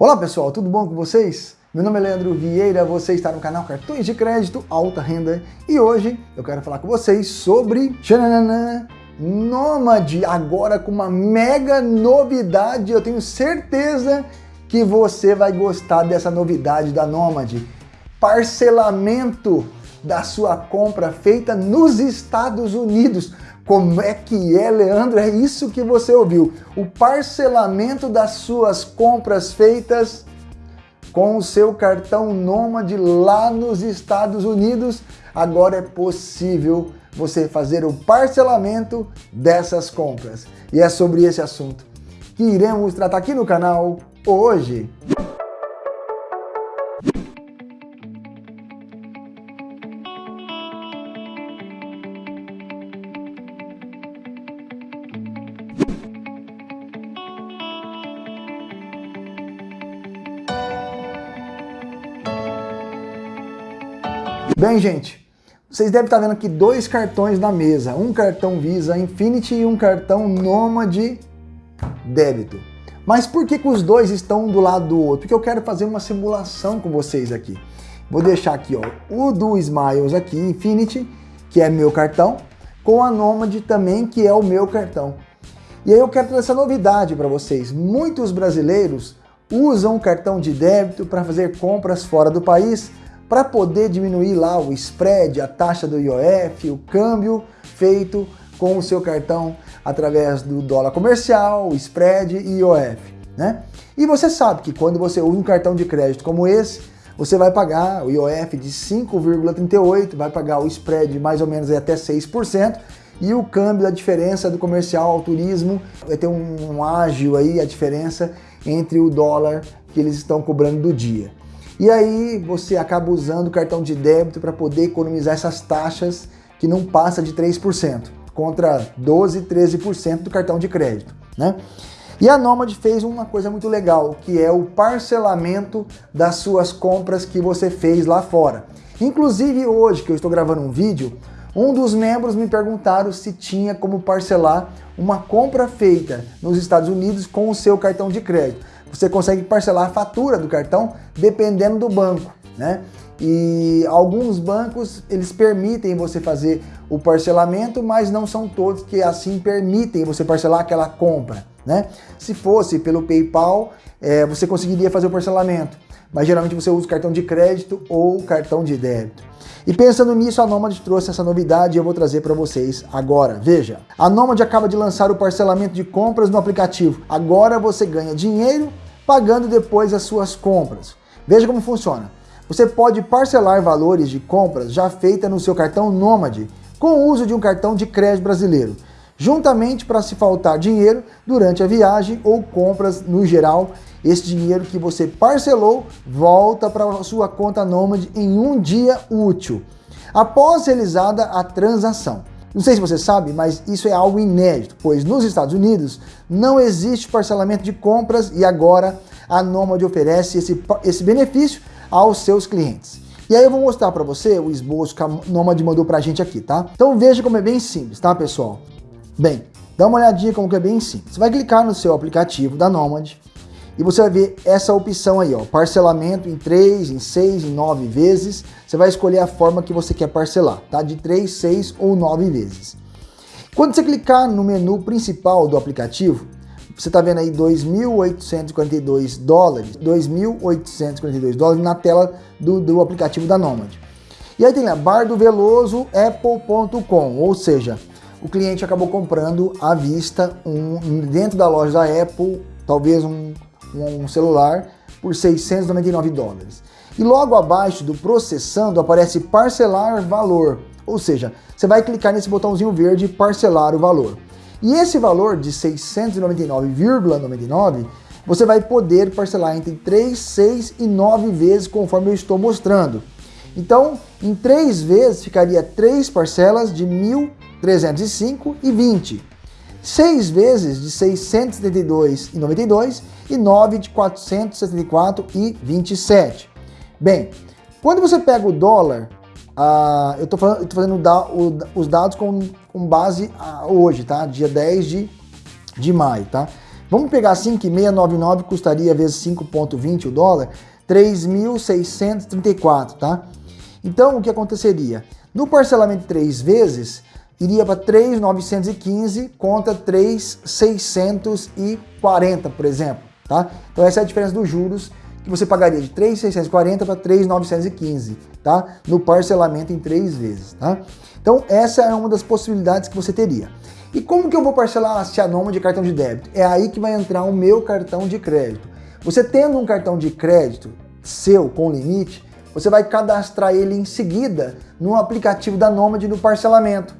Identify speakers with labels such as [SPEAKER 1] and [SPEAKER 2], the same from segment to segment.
[SPEAKER 1] Olá pessoal, tudo bom com vocês? Meu nome é Leandro Vieira, você está no canal Cartões de Crédito Alta Renda e hoje eu quero falar com vocês sobre Xananana, Nômade, agora com uma mega novidade, eu tenho certeza que você vai gostar dessa novidade da Nômade. Parcelamento da sua compra feita nos Estados Unidos. Como é que é, Leandro? É isso que você ouviu. O parcelamento das suas compras feitas com o seu cartão Nômade lá nos Estados Unidos. Agora é possível você fazer o parcelamento dessas compras. E é sobre esse assunto que iremos tratar aqui no canal hoje. Bem, gente, vocês devem estar vendo aqui dois cartões na mesa, um cartão Visa Infinity e um cartão Nomad débito. Mas por que, que os dois estão um do lado do outro? Porque eu quero fazer uma simulação com vocês aqui. Vou deixar aqui ó, o do Smiles aqui, Infinity, que é meu cartão, com a Nomad também, que é o meu cartão. E aí eu quero trazer essa novidade para vocês. Muitos brasileiros usam o cartão de débito para fazer compras fora do país, para poder diminuir lá o spread, a taxa do IOF, o câmbio feito com o seu cartão através do dólar comercial, o spread e IOF. Né? E você sabe que quando você usa um cartão de crédito como esse, você vai pagar o IOF de 5,38, vai pagar o spread mais ou menos até 6%, e o câmbio, a diferença do comercial ao turismo, vai ter um, um ágil aí, a diferença entre o dólar que eles estão cobrando do dia. E aí você acaba usando o cartão de débito para poder economizar essas taxas que não passa de 3%, contra 12, 13% do cartão de crédito, né? E a Nomad fez uma coisa muito legal, que é o parcelamento das suas compras que você fez lá fora. Inclusive hoje que eu estou gravando um vídeo, um dos membros me perguntaram se tinha como parcelar uma compra feita nos Estados Unidos com o seu cartão de crédito você consegue parcelar a fatura do cartão dependendo do banco, né? E alguns bancos, eles permitem você fazer o parcelamento, mas não são todos que assim permitem você parcelar aquela compra, né? Se fosse pelo PayPal, é, você conseguiria fazer o parcelamento, mas geralmente você usa cartão de crédito ou cartão de débito. E pensando nisso, a Nomad trouxe essa novidade e eu vou trazer para vocês agora. Veja, a Nomad acaba de lançar o parcelamento de compras no aplicativo. Agora você ganha dinheiro pagando depois as suas compras. Veja como funciona. Você pode parcelar valores de compras já feitas no seu cartão Nomad com o uso de um cartão de crédito brasileiro, juntamente para se faltar dinheiro durante a viagem ou compras no geral esse dinheiro que você parcelou volta para a sua conta Nomad em um dia útil, após realizada a transação. Não sei se você sabe, mas isso é algo inédito, pois nos Estados Unidos não existe parcelamento de compras e agora a Nomad oferece esse, esse benefício aos seus clientes. E aí eu vou mostrar para você o esboço que a Nomad mandou para a gente aqui, tá? Então veja como é bem simples, tá pessoal? Bem, dá uma olhadinha como que é bem simples. Você vai clicar no seu aplicativo da Nomad, e você vai ver essa opção aí, ó, parcelamento em 3, em 6, em 9 vezes. Você vai escolher a forma que você quer parcelar, tá? De 3, 6 ou 9 vezes. Quando você clicar no menu principal do aplicativo, você está vendo aí 2.842 dólares, 2.842 dólares na tela do, do aplicativo da Nomad. E aí tem lá, bardoveloso apple.com, ou seja, o cliente acabou comprando à vista um, dentro da loja da Apple, talvez um um celular por 699 dólares. E logo abaixo do processando aparece parcelar valor, ou seja, você vai clicar nesse botãozinho verde parcelar o valor. E esse valor de 699,99 você vai poder parcelar entre 3, 6 e 9 vezes conforme eu estou mostrando. Então, em 3 vezes ficaria 3 parcelas de 1.305 e 20. 6 vezes de 672,92 e 9 de 474,27. Bem, quando você pega o dólar, uh, eu estou fazendo da, o, os dados com, com base uh, hoje, tá? Dia 10 de, de maio, tá? Vamos pegar assim que 699 custaria vezes 5,20 o dólar, 3.634, tá? Então, o que aconteceria? No parcelamento três vezes, iria para 3.915 contra 3.640, por exemplo, tá? Então essa é a diferença dos juros que você pagaria de 3.640 para 3.915, tá? No parcelamento em três vezes, tá? Então essa é uma das possibilidades que você teria. E como que eu vou parcelar a noma de cartão de débito? É aí que vai entrar o meu cartão de crédito. Você tendo um cartão de crédito seu com limite, você vai cadastrar ele em seguida no aplicativo da Nomad no parcelamento.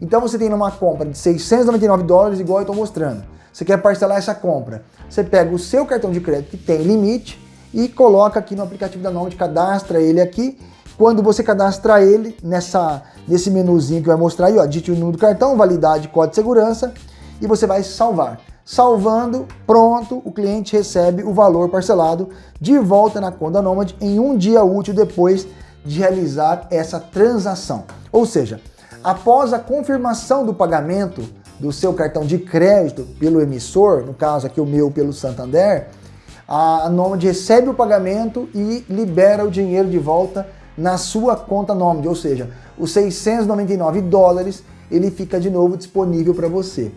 [SPEAKER 1] Então você tem uma compra de 699 dólares, igual eu estou mostrando. Você quer parcelar essa compra. Você pega o seu cartão de crédito que tem limite e coloca aqui no aplicativo da Nomad, cadastra ele aqui. Quando você cadastrar ele nessa, nesse menuzinho que vai mostrar aí, ó, digite o número do cartão, validade, código de segurança e você vai salvar. Salvando, pronto, o cliente recebe o valor parcelado de volta na conta Nomad em um dia útil depois de realizar essa transação. Ou seja, após a confirmação do pagamento do seu cartão de crédito pelo emissor, no caso aqui o meu pelo Santander, a Nomad recebe o pagamento e libera o dinheiro de volta na sua conta Nomad, ou seja, os 699 dólares ele fica de novo disponível para você.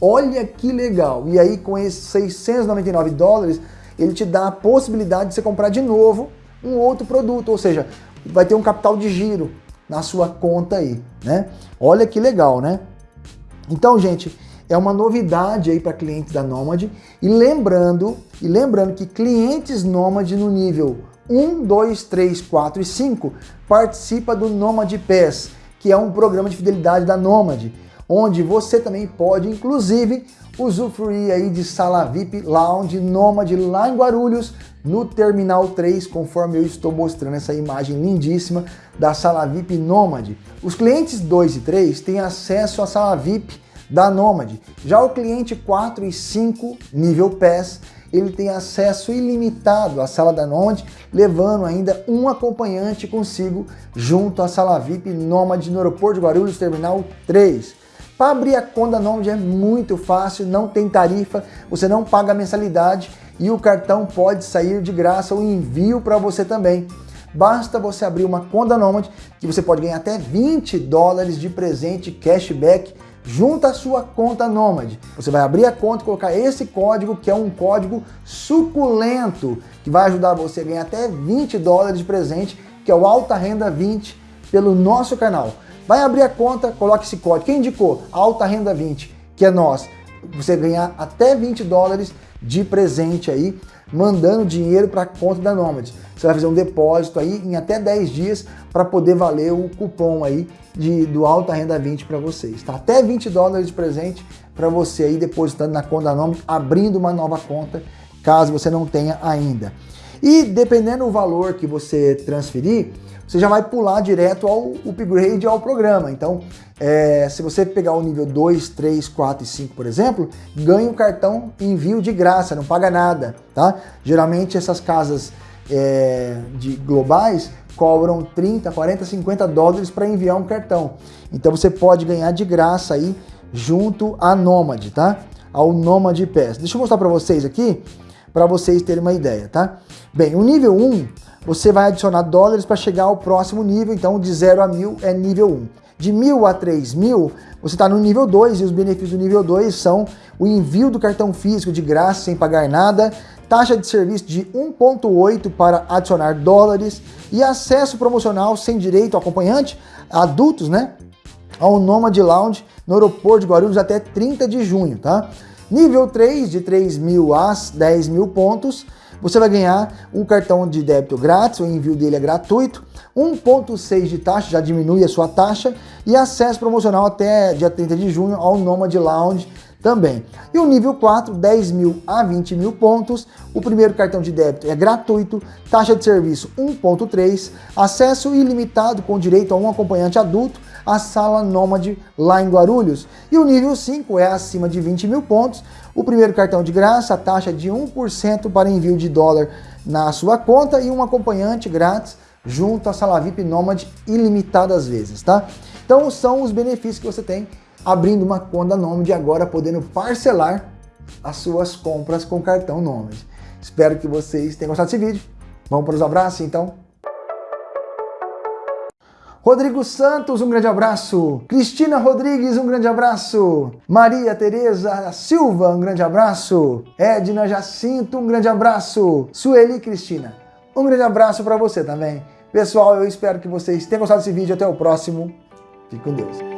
[SPEAKER 1] Olha que legal! E aí com esses 699 dólares, ele te dá a possibilidade de você comprar de novo um outro produto, ou seja, vai ter um capital de giro na sua conta aí, né? Olha que legal, né? Então, gente, é uma novidade aí para clientes da Nomad e lembrando, e lembrando que clientes Nomad no nível 1, 2, 3, 4 e 5 participa do Nomad Pass, que é um programa de fidelidade da Nomad, onde você também pode, inclusive, usufruir aí de sala VIP Lounge Nomad lá em Guarulhos, no Terminal 3, conforme eu estou mostrando essa imagem lindíssima da sala VIP Nomad. Os clientes 2 e 3 têm acesso à sala VIP da Nomad. Já o cliente 4 e 5, nível PES, ele tem acesso ilimitado à sala da Nomad, levando ainda um acompanhante consigo junto à sala VIP Nomad no aeroporto de Guarulhos, Terminal 3. Para abrir a conta Nomad é muito fácil, não tem tarifa, você não paga mensalidade e o cartão pode sair de graça o envio para você também. Basta você abrir uma conta Nomad que você pode ganhar até 20 dólares de presente cashback junto à sua conta Nomad. Você vai abrir a conta e colocar esse código, que é um código suculento, que vai ajudar você a ganhar até 20 dólares de presente, que é o Alta Renda 20, pelo nosso canal. Vai abrir a conta, coloque esse código. Quem indicou? Alta Renda 20, que é nós. Você ganhar até 20 dólares de presente aí, mandando dinheiro para a conta da Nomad. Você vai fazer um depósito aí em até 10 dias para poder valer o cupom aí de, do Alta Renda 20 para vocês. Tá? Até 20 dólares de presente para você aí depositando na conta da Nomad, abrindo uma nova conta, caso você não tenha ainda. E dependendo do valor que você transferir, você já vai pular direto ao upgrade ao programa. Então, é, se você pegar o nível 2, 3, 4 e 5, por exemplo, ganha o um cartão envio de graça, não paga nada, tá? Geralmente essas casas é, de globais cobram 30, 40, 50 dólares para enviar um cartão. Então você pode ganhar de graça aí junto à Nomad, tá? Ao Nomad Pass. Deixa eu mostrar para vocês aqui, para vocês terem uma ideia, tá? Bem, o nível 1, você vai adicionar dólares para chegar ao próximo nível, então de 0 a 1000 é nível 1. De 1000 a 3000, você está no nível 2 e os benefícios do nível 2 são o envio do cartão físico de graça sem pagar nada, taxa de serviço de 1,8 para adicionar dólares e acesso promocional sem direito acompanhante, adultos, né? Ao Nomad Lounge no aeroporto de Guarulhos até 30 de junho, tá? Nível 3, de 3 mil a 10 mil pontos, você vai ganhar um cartão de débito grátis, o envio dele é gratuito, 1.6 de taxa, já diminui a sua taxa, e acesso promocional até dia 30 de junho ao Nomad Lounge também. E o nível 4, 10 mil a 20 mil pontos. O primeiro cartão de débito é gratuito, taxa de serviço 1.3, acesso ilimitado com direito a um acompanhante adulto, a sala Nômade lá em Guarulhos. E o nível 5 é acima de 20 mil pontos. O primeiro cartão de graça, a taxa de 1% para envio de dólar na sua conta e um acompanhante grátis junto à sala VIP Nômade ilimitadas vezes, tá? Então são os benefícios que você tem abrindo uma conta Nomad agora podendo parcelar as suas compras com cartão Nômade. Espero que vocês tenham gostado desse vídeo. Vamos para os abraços, então? Rodrigo Santos, um grande abraço. Cristina Rodrigues, um grande abraço. Maria Tereza Silva, um grande abraço. Edna Jacinto, um grande abraço. Sueli Cristina, um grande abraço para você também. Pessoal, eu espero que vocês tenham gostado desse vídeo. Até o próximo. Fique com Deus.